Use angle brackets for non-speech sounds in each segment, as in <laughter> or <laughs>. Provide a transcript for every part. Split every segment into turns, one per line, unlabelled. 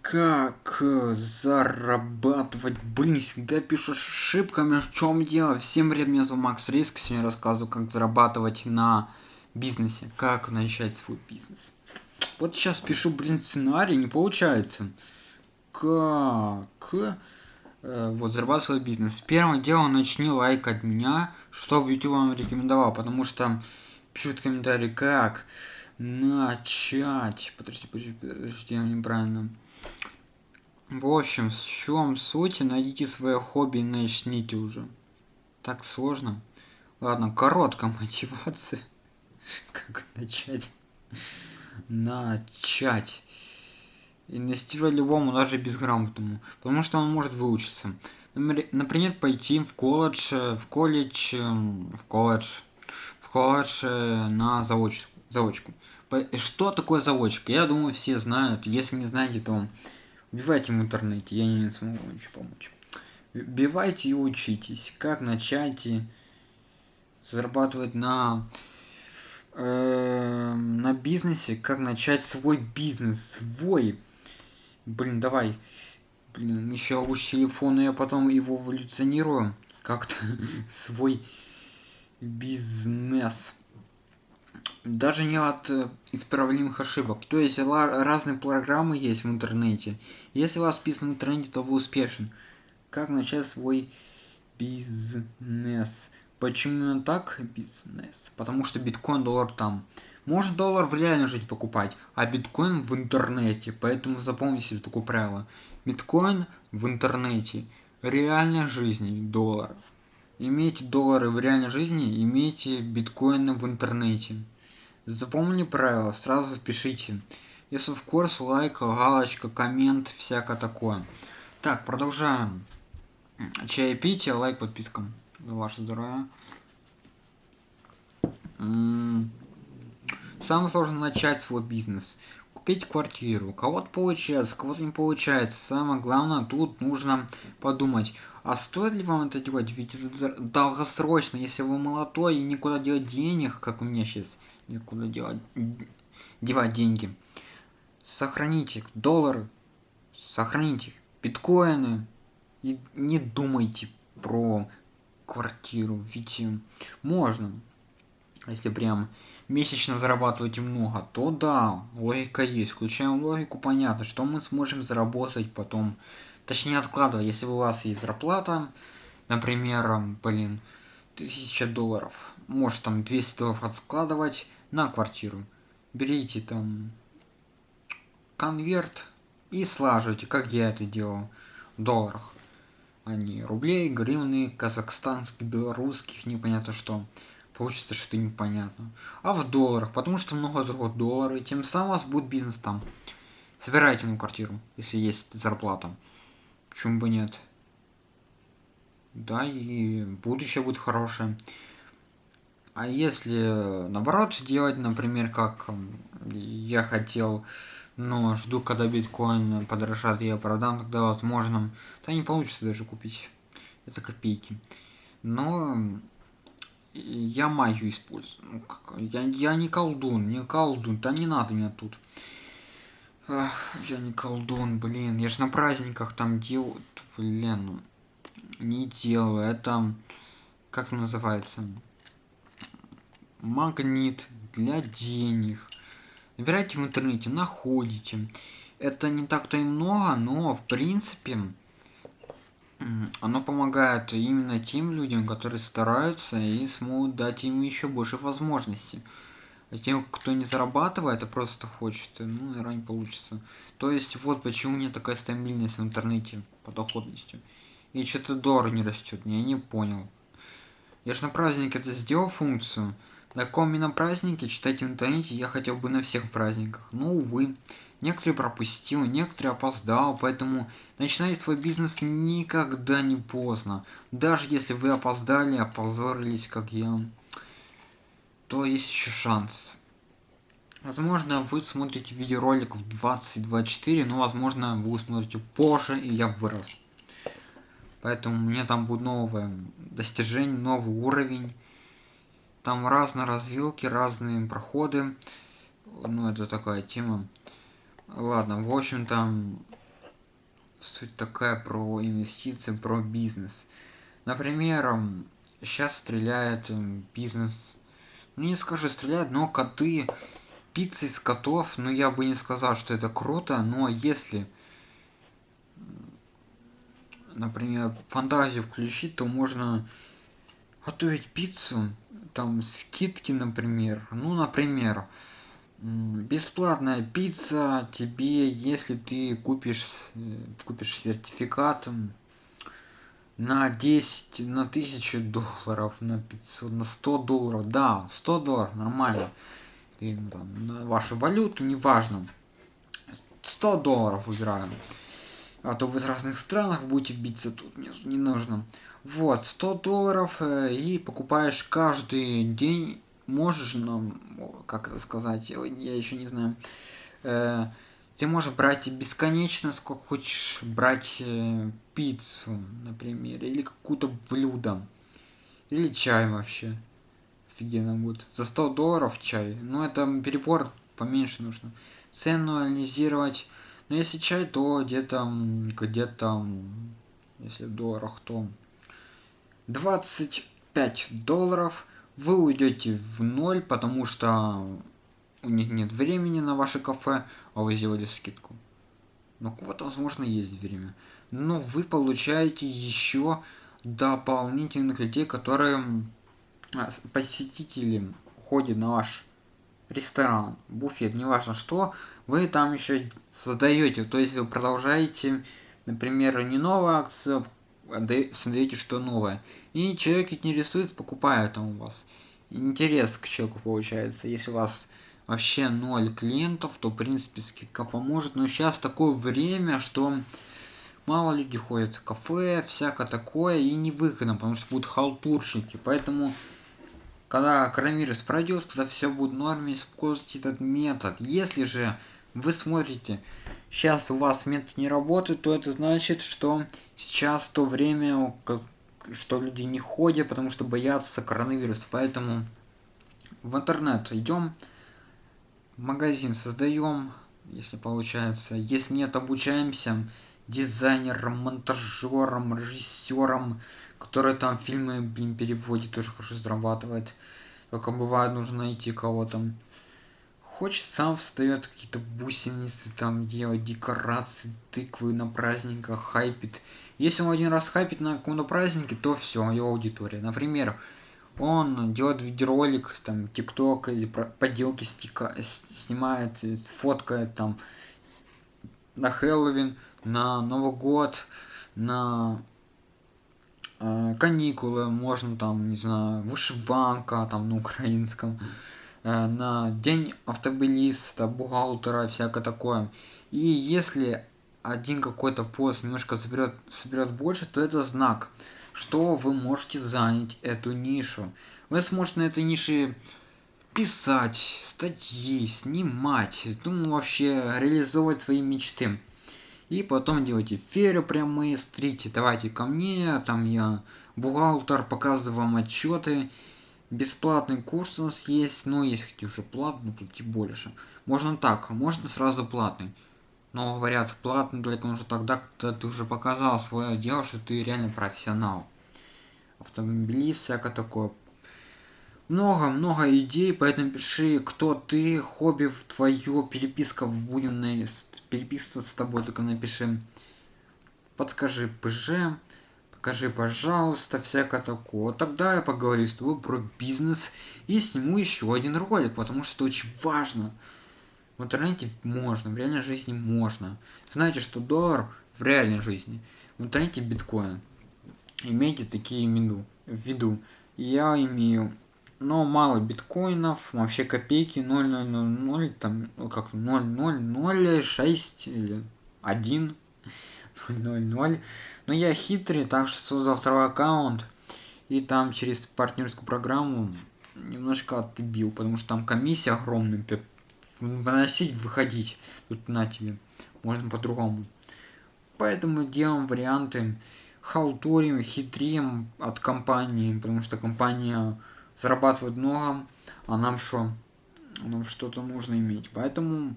Как зарабатывать? Блин, всегда пишешь ошибками, в чем дело? Всем привет, меня зовут Макс Риск, сегодня рассказываю, как зарабатывать на бизнесе, как начать свой бизнес. Вот сейчас пишу, блин, сценарий, не получается. Как? Э, вот, зарабатывать свой бизнес. Первым делом начни лайк от меня, чтобы YouTube вам рекомендовал, потому что пишут комментарии, как начать. Подожди, подожди, подожди, я неправильно. В общем, в чем суть? Найдите свое хобби и начните уже. Так сложно. Ладно, короткая <laughs> мотивация. Как начать? Начать. Инвестировать любому, даже безграмотному. Потому что он может выучиться. Например, пойти в колледж, в колледж, в колледж, в колледж э, на заочку заочку. Что такое заочка? Я думаю, все знают. Если не знаете, то вбивайте в интернете. Я не смогу ничего помочь. Вбивайте и учитесь. Как начать зарабатывать на э, на бизнесе, как начать свой бизнес, свой. Блин, давай. Блин, еще лучше телефон, и я потом его эволюционирую. Как-то <laughs> свой бизнес даже не от э, исправляемых ошибок. То есть разные программы есть в интернете. Если у вас писано в интернете, то вы успешен. Как начать свой бизнес? Почему именно так бизнес? Потому что биткоин, доллар там. Можно доллар в реальной жизни покупать, а биткоин в интернете. Поэтому запомните себе такое правило. Биткоин в интернете. Реальной жизни доллар. Имейте доллары в реальной жизни, имейте биткоины в интернете. Запомни правила, сразу пишите. Если в курс, лайк, галочка, коммент, всякое такое. Так, продолжаем. Чай пить, лайк, подписка. За ваше здоровье. Самое сложное начать свой бизнес. Купить квартиру. Кого-то получается, кого-то не получается. Самое главное, тут нужно подумать, а стоит ли вам это делать? Ведь это долгосрочно, если вы молодой и никуда делать денег, как у меня сейчас никуда делать, девать деньги. Сохраните доллары, сохраните биткоины и не думайте про квартиру, ведь можно. Если прям месячно зарабатываете много, то да, логика есть. Включаем логику, понятно, что мы сможем заработать потом. Точнее откладывать, если у вас есть зарплата, например, блин, 1000 долларов, может там 200 долларов откладывать, на квартиру. Берите там конверт и слаживайте, как я это делал, в долларах. А не рублей, гривны, казахстанских, белорусских, непонятно что. Получится что-то непонятно. А в долларах, потому что много другого доллара, и тем самым у вас будет бизнес там. Собирайте на квартиру, если есть зарплата. Почему бы нет? Да, и будущее будет хорошее. А если наоборот делать, например, как я хотел, но жду, когда биткоин подорожает, я продам, тогда возможно, то не получится даже купить. Это копейки. Но я магию использую. Ну, я, я не колдун, не колдун, да не надо меня тут. Ах, я не колдун, блин, я же на праздниках там делаю, блин, ну, не делаю, это, как называется, магнит для денег. Набирайте в интернете, находите. Это не так-то и много, но в принципе оно помогает именно тем людям, которые стараются и смогут дать им еще больше возможностей. А тем, кто не зарабатывает, а просто хочет, ну, наверное, не получится. То есть, вот почему у меня такая стабильность в интернете по доходности. И что-то доллар не растет, я не понял. Я же на праздник это сделал функцию, на каком именно празднике, читайте в интернете, я хотел бы на всех праздниках. Но, увы, некоторые пропустил, некоторые опоздал, поэтому начинать свой бизнес никогда не поздно. Даже если вы опоздали, опозорились, как я, то есть еще шанс. Возможно, вы смотрите видеоролик в 2024, но, возможно, вы смотрите позже, и я вырос. Поэтому у меня там будет новое достижение, новый уровень. Там разные развилки, разные проходы. Ну, это такая тема. ладно в общем там суть такая про инвестиции про бизнес например сейчас стреляет бизнес ну не скажу стреляют но коты пицца из котов ну я бы не сказал что это круто но если например фантазию включить то можно готовить пиццу там скидки например. Ну например бесплатная пицца тебе если ты купишь э, купишь сертификат на 10 на 1000 долларов на 500 на 100 долларов. Да 100 долларов нормально. И, ну, там, на вашу валюту неважно. 100 долларов выбираем. А то вы из разных странах будете биться тут не, не нужно. Вот 100 долларов э, и покупаешь каждый день. Можешь нам как это сказать я еще не знаю э, ты можешь брать бесконечно сколько хочешь брать э, пиццу например или какую-то блюдо или чай вообще. Офигенно будет. За 100 долларов чай. Но это перебор поменьше нужно. Цену анализировать. Но если чай то где-то где-то если в долларах то 25 долларов. Вы уйдете в ноль, потому что у них нет времени на ваше кафе, а вы сделали скидку. Но у кого-то, возможно, есть время. Но вы получаете еще дополнительных людей, которые а, посетители ходят на ваш ресторан, буфет, неважно что, вы там еще создаете. То есть вы продолжаете, например, не новую акцию, создаете что новое. И человек интересуется, покупает там у вас. Интерес к человеку получается. Если у вас вообще ноль клиентов, то в принципе скидка поможет. Но сейчас такое время, что мало людей ходят в кафе, всякое такое, и невыгодно, потому что будут халтурщики. Поэтому, когда коронавирус пройдет, когда все будет в норме, используйте этот метод. Если же вы смотрите, сейчас у вас метод не работает, то это значит, что сейчас то время, что люди не ходят, потому что боятся коронавируса. Поэтому в интернет идем, магазин создаем, если получается. Если нет, обучаемся дизайнером, монтажером, режиссером, который там фильмы, блин, переводит, тоже хорошо зарабатывает. Только бывает, нужно найти кого-то хочет, сам встает какие-то бусиницы, там делать декорации, тыквы на праздниках, хайпит. Если он один раз хайпит на каком-то празднике, то все, его аудитория. Например, он делает видеоролик, там, тикток или поделки стика, снимает, фоткает там на Хэллоуин, на Новый год, на э, каникулы, можно там, не знаю, вышиванка там на украинском. Э, на день автобилиста, бухгалтера, всякое такое. И если один какой-то пост немножко соберет, соберет больше, то это знак, что вы можете занять эту нишу. Вы сможете на этой нише писать, статьи, снимать, ну вообще реализовывать свои мечты. И потом делайте эфиры прямые, стрите, давайте ко мне, там я бухгалтер, показываю вам отчеты, бесплатный курс у нас есть, но есть хотите уже платный, плати больше. Можно так, можно сразу платный. Но говорят, платный только уже тогда, когда ты уже показал свое дело, что ты реально профессионал. Автомобилист, всякое такое. Много-много идей, поэтому пиши, кто ты, хобби твое, переписка, будем на... переписываться с тобой, только напиши. Подскажи ПЖ, покажи, пожалуйста, всякое такое. Тогда я поговорю с тобой про бизнес и сниму еще один ролик, потому что это очень важно. В интернете можно, в реальной жизни можно. Знаете, что доллар в реальной жизни, в интернете биткоин. Имейте такие в виду. Я имею, но мало биткоинов, вообще копейки 0,000, там, ну как 0,006 или 1, 0,00. Но я хитрый, так что создал второй аккаунт. И там через партнерскую программу немножко отбил, потому что там комиссия огромная. Выносить, выходить. Тут на тебе. Можно по-другому. Поэтому делаем варианты. Халтурим, хитрим от компании, потому что компания зарабатывает много, а нам что? Нам что-то нужно иметь. Поэтому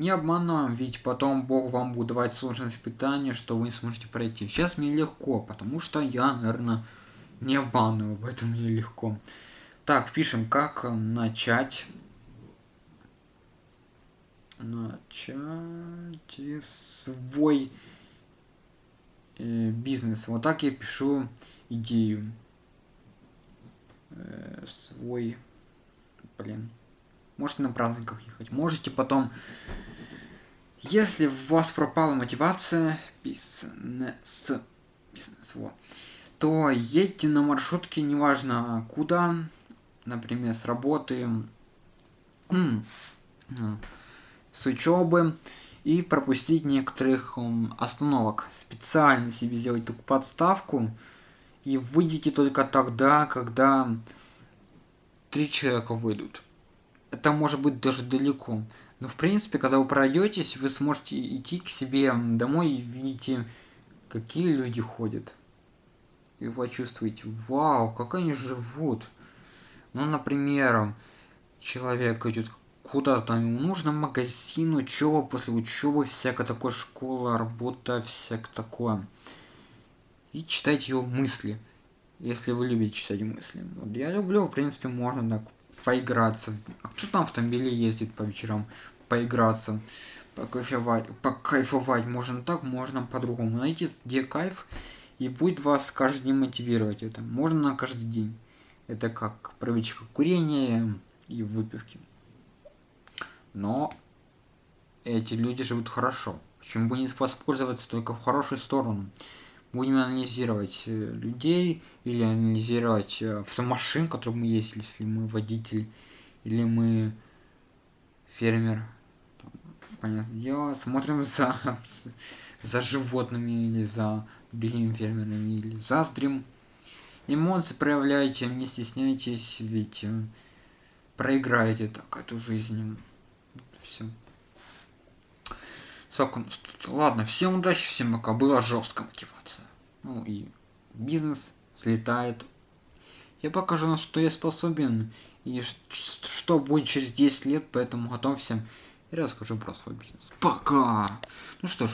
Не обманываем, ведь потом Бог вам будет давать сложные испытания, что вы не сможете пройти. Сейчас мне легко, потому что я, наверное, не обманываю, поэтому мне легко. Так, пишем, как начать начать свой э, бизнес. Вот так я пишу идею. Э, свой, блин. Можете на праздниках ехать. Можете потом, если у вас пропала мотивация, бизнес, бизнес, вот, то едьте на маршрутке, неважно куда, например, с работы, с учебы и пропустить некоторых остановок. Специально себе сделать такую подставку и выйдите только тогда, когда три человека выйдут. Это может быть даже далеко. Но в принципе, когда вы пройдетесь, вы сможете идти к себе домой и видите, какие люди ходят. И почувствуете, вау, как они живут. Ну, например, человек идет куда-то, ему нужно магазин, учеба, после учебы, всякая такое, школа, работа, всякое такое. И читать его мысли, если вы любите читать мысли. Вот я люблю, в принципе, можно так поиграться. А кто там в автомобиле ездит по вечерам? Поиграться, покайфовать, покайфовать. Можно так, можно по-другому. Найти, где кайф, и будет вас каждый день мотивировать это. Можно на каждый день. Это как привычка курения и выпивки. Но эти люди живут хорошо. Почему бы не воспользоваться только в хорошую сторону? Будем анализировать э, людей или анализировать э, автомашин, которые мы есть, если мы водитель или мы фермер. Понятное дело, смотрим <laughs> за, за животными или за другими фермерами или заздрим. Эмоции проявляйте, не стесняйтесь, ведь э, проиграете так эту жизнь все. Сколько Ладно, всем удачи, всем пока. Была жесткая мотивация. Ну и бизнес слетает. Я покажу, на что я способен и что будет через 10 лет, поэтому готовься и расскажу про свой бизнес. Пока! Ну что ж,